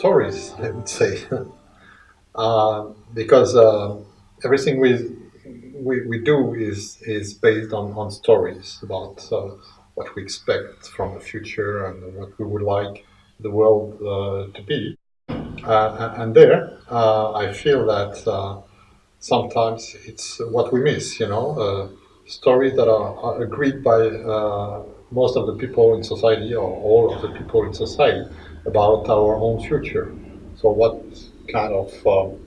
stories, I would say, uh, because uh, everything we, we, we do is is based on, on stories about uh, what we expect from the future and what we would like the world uh, to be. Uh, and there, I feel that sometimes it's what we miss, you know, stories that are, are agreed by most of the people in society or all of the people in society about our own future. So what kind of um,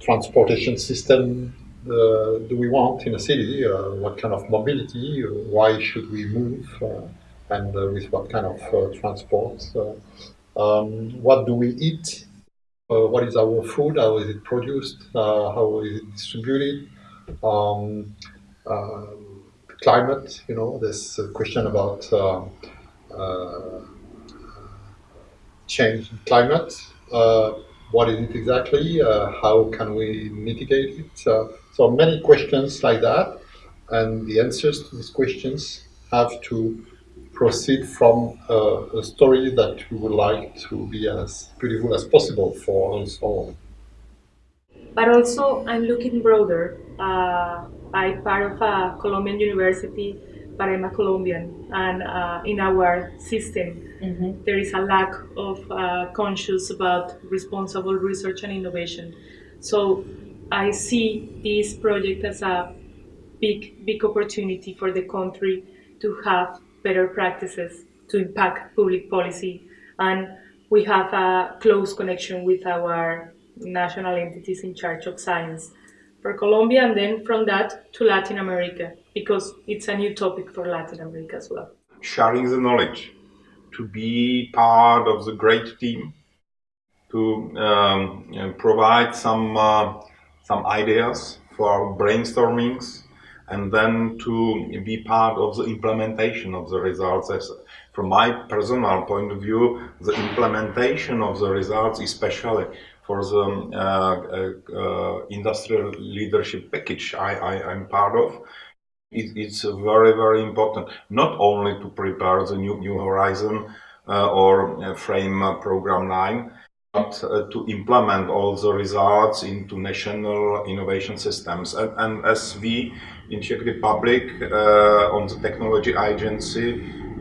transportation system uh, do we want in a city? Uh, what kind of mobility? Why should we move? Uh, and uh, with what kind of uh, transport? Um, what do we eat? what is our food? How is it produced? how is it distributed? Um, climate, you know, this question about change in climate. Uh, what is it exactly? Uh, how can we mitigate it? Uh, so many questions like that, and the answers to these questions have to proceed from a story that we would like to be as beautiful as possible for us all. But also, I'm looking broader. Uh, I'm part of a Colombian university but I'm a Colombian, and uh, in our system, mm-hmm. there is a lack of uh, conscious about responsible research and innovation. So I see this project as a big, big opportunity for the country to have better practices to impact public policy, and we have a close connection with our national entities in charge of science for Colombia, and then from that to Latin America because it's a new topic for Latin America as well. Sharing the knowledge, to be part of the great team, to um, provide some uh, some ideas for brainstormings, and then to be part of the implementation of the results. As from my personal point of view, the implementation of the results, especially for the uh, uh, uh industrial leadership package I, I, I'm part of, it, it's very, very important, not only to prepare the new, new Horizon or Frame Program 9, but to implement all the results into national innovation systems. And, and as we in Czech Republic on the technology agency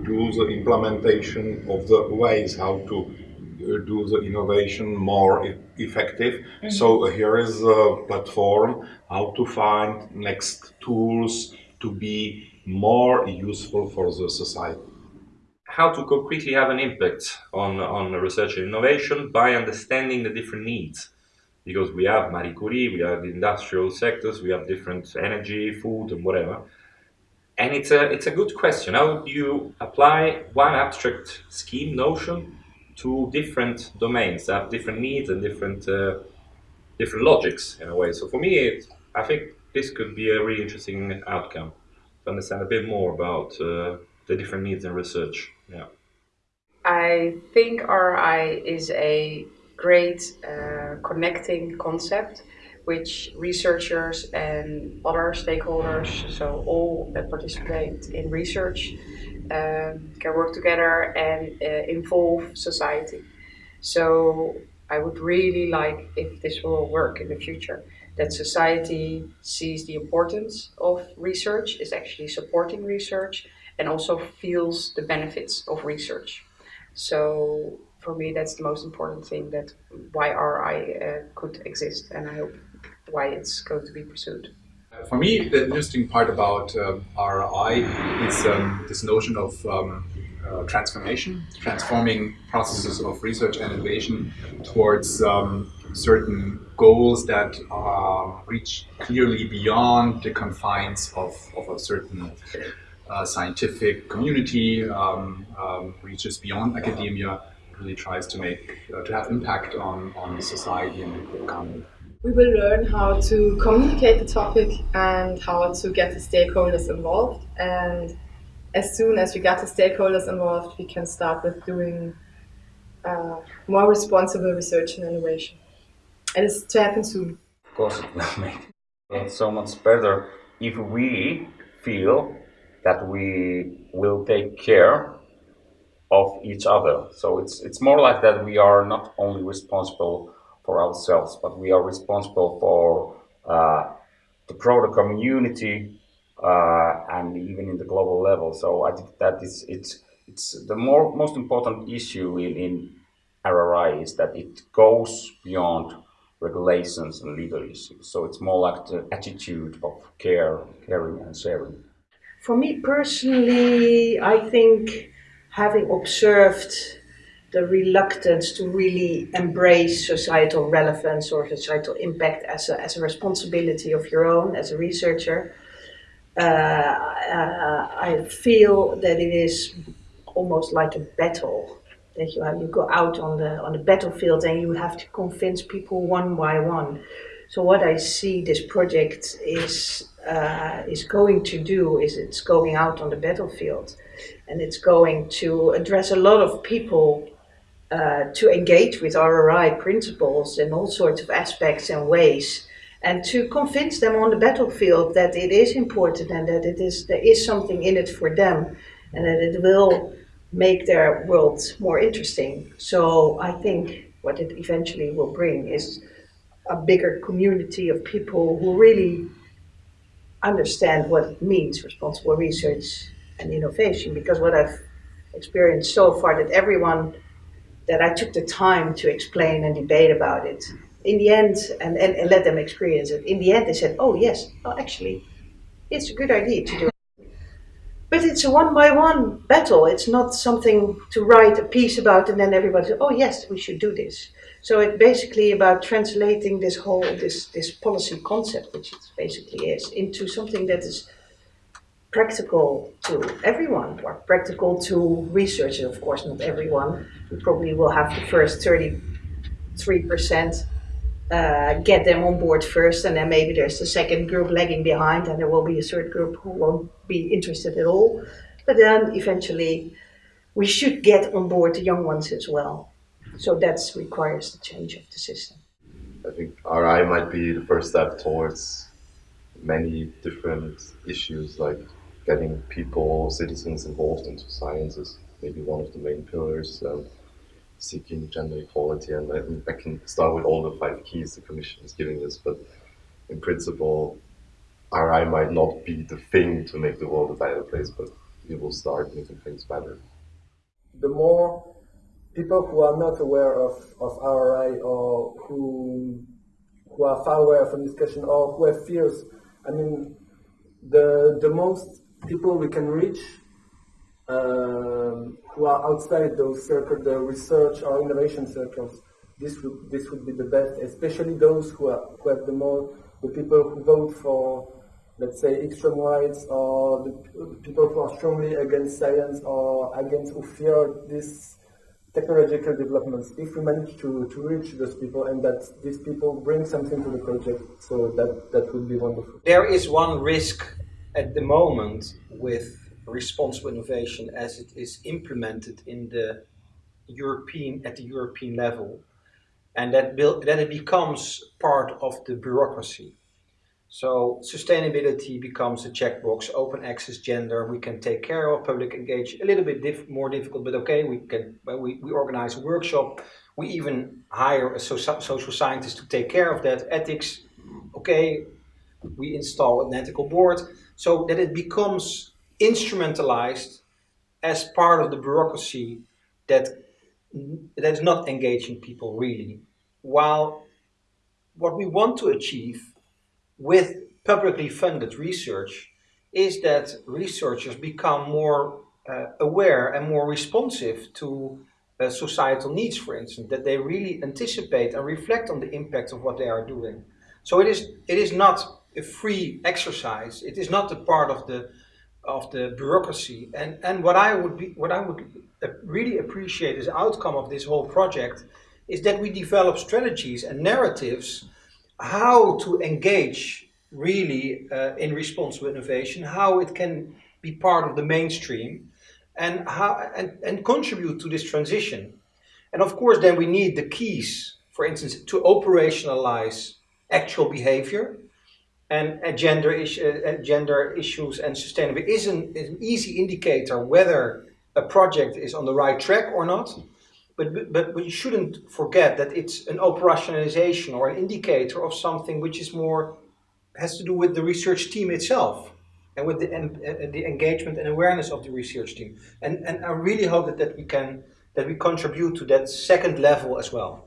do the implementation of the ways how to do the innovation more e effective. Mm -hmm. So here is a platform how to find next tools, to be more useful for the society. How to concretely have an impact on, on research and innovation by understanding the different needs. Because we have Marie Curie, we have the industrial sectors, we have different energy, food and whatever. And it's a, it's a good question. How do you apply one abstract scheme notion to different domains that have different needs and different uh, different logics in a way. So for me, it, I think this could be a really interesting outcome to understand a bit more about uh, the different needs in research. Yeah. I think RI is a great uh, connecting concept which researchers and other stakeholders, so all that participate in research, um, can work together and uh, involve society. So I would really like if this will work in the future that society sees the importance of research, is actually supporting research, and also feels the benefits of research. So for me, that's the most important thing that why RI uh, could exist, and I hope why it's going to be pursued. For me, the interesting part about um, RI is um, this notion of um, uh, transformation, transforming processes of research and innovation towards um, certain goals that uh, reach clearly beyond the confines of, of a certain uh, scientific community, um, um, reaches beyond academia, really tries to make, uh, to have impact on, on society and the economy. We will learn how to communicate the topic and how to get the stakeholders involved. And as soon as we get the stakeholders involved, we can start with doing uh, more responsible research and innovation and it's to happen soon. Of course, it will make it so much better if we feel that we will take care of each other. So it's it's more like that we are not only responsible for ourselves, but we are responsible for uh, the broader community uh, and even in the global level. So I think that is it's it's the more most important issue in, in RRI is that it goes beyond regulations and legal issues. So it's more like the attitude of care, caring and sharing. For me personally, I think having observed the reluctance to really embrace societal relevance or societal impact as a, as a responsibility of your own as a researcher, uh, uh, I feel that it is almost like a battle that you have, you go out on the on the battlefield and you have to convince people one by one. So what I see this project is uh, is going to do is it's going out on the battlefield, and it's going to address a lot of people uh, to engage with RRI principles in all sorts of aspects and ways, and to convince them on the battlefield that it is important and that it is there is something in it for them, and that it will make their world more interesting. So I think what it eventually will bring is a bigger community of people who really understand what it means responsible research and innovation because what I've experienced so far that everyone that I took the time to explain and debate about it in the end and, and, and let them experience it in the end they said oh yes well actually it's a good idea to do it. but it's a one by one battle. It's not something to write a piece about and then everybody says, oh yes, we should do this. So it's basically about translating this whole, this, this policy concept, which it basically is, into something that is practical to everyone, or practical to researchers, of course, not everyone. We probably will have the first 33% uh, get them on board first, and then maybe there's the second group lagging behind, and there will be a third group who won't be interested at all. But then eventually, we should get on board the young ones as well. So that requires the change of the system. I think RI might be the first step towards many different issues like getting people, citizens involved into science is maybe one of the main pillars. Um, seeking gender equality, and I, I, can start with all the five keys the Commission is giving us, but in principle, RI might not be the thing to make the world a better place, but it will start making things better. The more people who are not aware of, of RI or who who are far away from discussion or who have fears, I mean, the the most people we can reach um, who are outside those circles, the research or innovation circles, this would this would be the best, especially those who are who have the more the people who vote for, let's say, extreme rights or the people who are strongly against science or against who fear this technological developments. If we manage to, to reach those people and that these people bring something to the project, so that that would be wonderful. There is one risk at the moment with responsible innovation as it is implemented in the European at the European level, and that build, that it becomes part of the bureaucracy. So sustainability becomes a checkbox, open access, gender, we can take care of, public engage, a little bit diff more difficult, but okay, we can we, we organize a workshop, we even hire a so social scientist to take care of that, ethics, okay, we install an ethical board, so that it becomes instrumentalized as part of the bureaucracy that that is not engaging people really. While what we want to achieve with publicly funded research is that researchers become more uh, aware and more responsive to uh, societal needs, for instance, that they really anticipate and reflect on the impact of what they are doing. So it is, it is not a free exercise. It is not a part of the of the bureaucracy. And, and what I would be, what I would really appreciate as outcome of this whole project is that we develop strategies and narratives how to engage really uh, in responsible innovation, how it can be part of the mainstream and how and, and contribute to this transition. And of course then we need the keys, for instance, to operationalize actual behavior and uh, gender, is, uh, gender issues and sustainability is an, is an easy indicator whether a project is on the right track or not. But, but we shouldn't forget that it's an operationalization or an indicator of something which is more, has to do with the research team itself and with the, uh, the engagement and awareness of the research team. And, and I really hope that, that we can, that we contribute to that second level as well.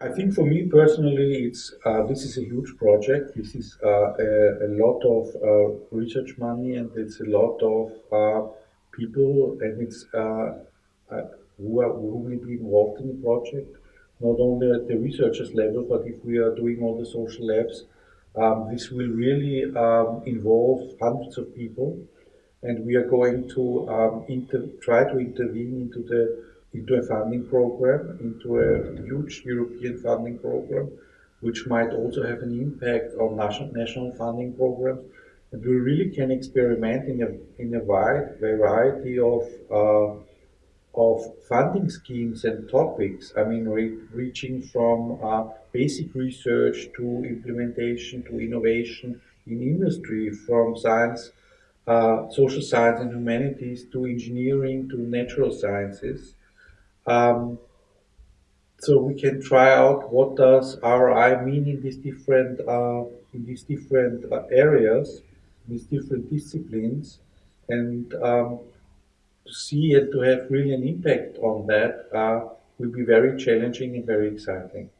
I think for me personally, it's uh, this is a huge project. This is uh, a, a, lot of uh, research money, and it's a lot of uh, people, and it's uh, uh, who, are, who will be involved in the project. Not only at the researchers level, but if we are doing all the social labs, um, this will really um, involve hundreds of people, and we are going to um, try to intervene into the into a funding program, into a huge European funding program, which might also have an impact on national, national funding programs. And we really can experiment in a, in a wide variety of, uh, of funding schemes and topics. I mean, re reaching from uh, basic research to implementation to innovation in industry, from science, uh, social science and humanities to engineering to natural sciences. Um, so we can try out what does RI mean in these different uh, in these different uh, areas, these different disciplines, and um, to see and to have really an impact on that uh, will be very challenging and very exciting.